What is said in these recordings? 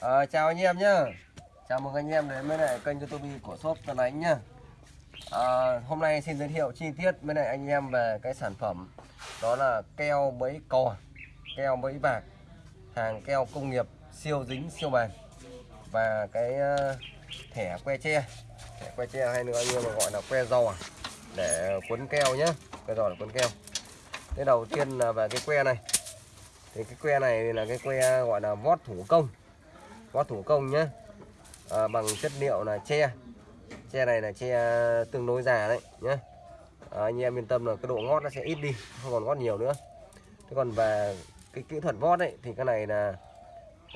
À, chào anh em nhá. Chào mừng anh em đến với lại kênh youtube của shop Tân Ánh nhá. À, Hôm nay xin giới thiệu chi tiết với lại anh em về cái sản phẩm. Đó là keo bẫy cò Keo bẫy bạc Hàng keo công nghiệp siêu dính siêu bền Và cái uh, thẻ que tre Thẻ que tre hay nữa anh em gọi là que giò Để cuốn keo nhá. Que giò để cuốn keo. Thế đầu tiên là về cái que này. Thì cái que này là cái que gọi là vót thủ công vót thủ công nhé à, bằng chất liệu là tre. Tre này là tre tương đối già đấy nhé à, anh em yên tâm là cái độ ngót nó sẽ ít đi không còn ngót nhiều nữa. Thế còn về cái kỹ thuật vót đấy thì cái này là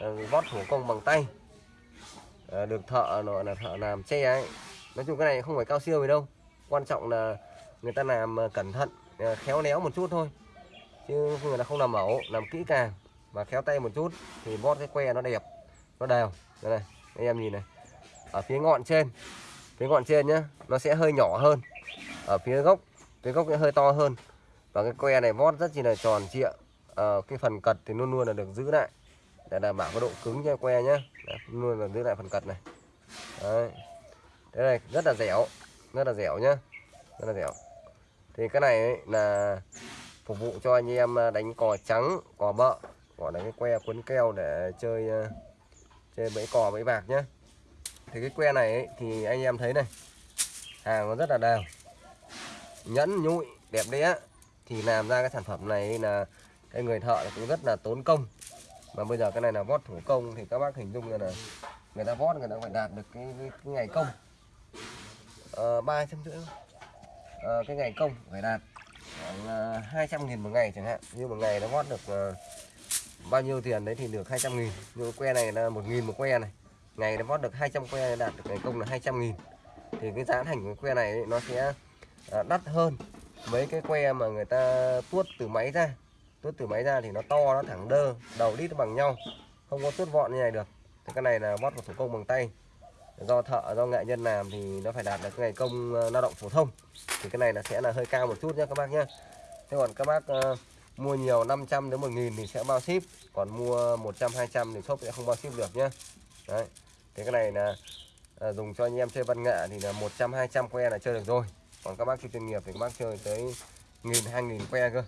ờ, vót thủ công bằng tay. À, được thợ nội là thợ làm tre ấy. Nói chung cái này không phải cao siêu gì đâu. Quan trọng là người ta làm ờ, cẩn thận khéo léo một chút thôi. Chứ người ta không làm mẫu làm kỹ càng và khéo tay một chút thì vót cái que nó đẹp nó đều đây này anh em nhìn này. Ở phía ngọn trên phía ngọn trên nhá nó sẽ hơi nhỏ hơn. Ở phía gốc phía gốc sẽ hơi to hơn. Và cái que này vót rất chỉ là tròn trịa. À, cái phần cật thì luôn luôn là được giữ lại. Để đảm bảo cái độ cứng cho que nhá. Đấy, luôn là giữ lại phần cật này. Đấy. thế này rất là dẻo rất là dẻo nhá rất là dẻo. Thì cái này ấy là phục vụ cho anh em à, đánh cò trắng cò bợ. Gọi là cái que cuốn keo để chơi à, chơi bẫy cò bẫy bạc nhé thì cái que này ấy, thì anh em thấy này hàng nó rất là đều. Nhẫn nhụi đẹp đẽ. Thì làm ra cái sản phẩm này là cái người thợ cũng rất là tốn công. Mà bây giờ cái này là vót thủ công thì các bác hình dung là người ta vót người ta phải đạt được cái, cái, cái ngày công. Ờ, ba trăm rưỡi. Ờ, cái ngày công phải đạt khoảng ờ, hai trăm nghìn một ngày chẳng hạn. Như một ngày nó vót được uh, bao nhiêu tiền đấy thì được 200 nghìn. Như que này là một nghìn một que này. Ngày nó vót được 200 que đạt được ngày công là 200 nghìn. Thì cái giá thành của que này ấy, nó sẽ à, đắt hơn mấy cái que mà người ta tuốt từ máy ra. Tuốt từ máy ra thì nó to nó thẳng đơ đầu đít nó bằng nhau. Không có tuốt vọn như này được. Thì cái này là vót một thủ công bằng tay. Do thợ do nghệ nhân làm thì nó phải đạt được ngày công à, lao động phổ thông. Thì cái này là sẽ là hơi cao một chút nhé các bác nhé thế còn các bác uh, mua nhiều 500 đến 1000 thì sẽ bao ship. Còn mua 100 200 thì shop sẽ không bao ship được nhé đấy. Thế cái này là uh, dùng cho anh em chơi văn nghệ thì là 100 200 que là chơi được rồi. Còn các bác chơi chuyên nghiệp thì các bác chơi tới nghìn hai nghìn que cơ.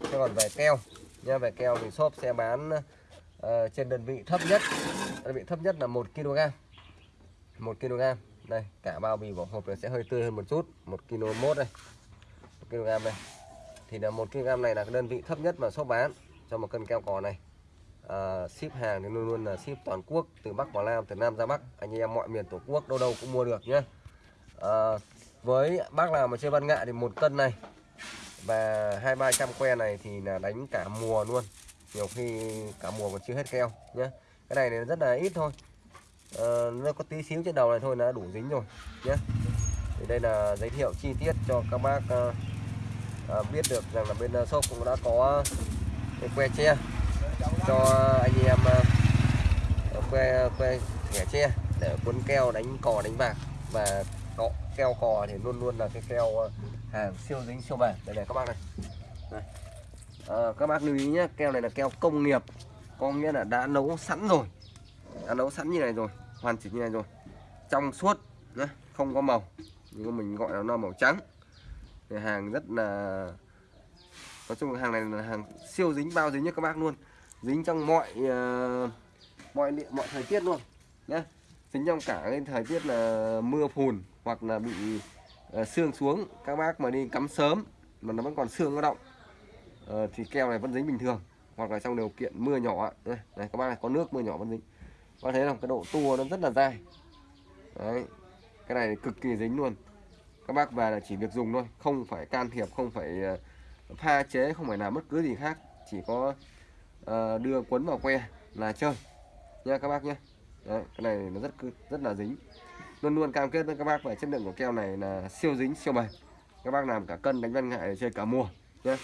Thế còn về keo nha về keo thì shop sẽ bán uh, trên đơn vị thấp nhất. Đơn vị thấp nhất là 1 kg 1 kg đây cả bao bì vỏ hộp này sẽ hơi tươi hơn một chút. 1 kg mốt đây. 1 kg đây thì là 1 kg này là cái đơn vị thấp nhất mà shop bán cho một cân keo cò này. À, ship hàng thì luôn luôn là ship toàn quốc từ Bắc vào Nam từ Nam ra Bắc. Anh em mọi miền tổ quốc đâu đâu cũng mua được nhé à, với bác nào mà chơi văn nghệ thì một cân này và hai ba trăm que này thì là đánh cả mùa luôn. Nhiều khi cả mùa còn chưa hết keo nhé cái này thì rất là ít thôi. À, nó có tí xíu trên đầu này thôi là đủ dính rồi nhé thì đây là giới thiệu chi tiết cho các bác uh, Ờ, biết được rằng là bên ờ, shop cũng đã có cái que tre cho anh em ờ, que que thẻ tre để cuốn keo đánh cò đánh bạc và cọ, keo cò thì luôn luôn là cái keo hàng siêu dính siêu bền đây này các bác này. Đây. À, các bác lưu ý nhé keo này là keo công nghiệp. Có nghĩa là đã nấu sẵn rồi. Đã nấu sẵn như này rồi hoàn chỉnh như này rồi. Trong suốt nhé không có màu. Nhưng mà mình gọi là nó màu trắng hàng rất là nói chung là hàng này là hàng siêu dính bao dính nhất các bác luôn. Dính trong mọi uh, mọi mọi thời tiết luôn nhé dính trong cả cái thời tiết là mưa phùn hoặc là bị uh, sương xuống. Các bác mà đi cắm sớm mà nó vẫn còn sương nó động uh, ờ, thì keo này vẫn dính bình thường. Hoặc là trong điều kiện mưa nhỏ đây, này các bác này có nước mưa nhỏ vẫn dính. Có thấy là cái độ tua nó rất là dai. Đấy. Cái này cực kỳ dính luôn các bác về là chỉ việc dùng thôi không phải can thiệp không phải ờ, pha chế không phải làm bất cứ gì khác chỉ có uh, đưa quấn vào que là chơi nha các bác nhé. Đấy, cái này nó rất rất là dính. Luôn luôn cam kết với các bác về chất lượng của keo này là siêu dính siêu bền. Các bác làm cả cân đánh văn ngại để chơi cả mùa nhé.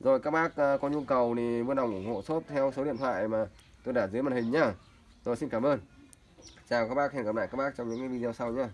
Rồi các bác uh, có nhu cầu thì vui lòng ủng hộ shop theo số điện thoại mà tôi để dưới màn hình nhá. Rồi xin cảm ơn. Chào các bác hẹn gặp lại các bác trong những video sau nhé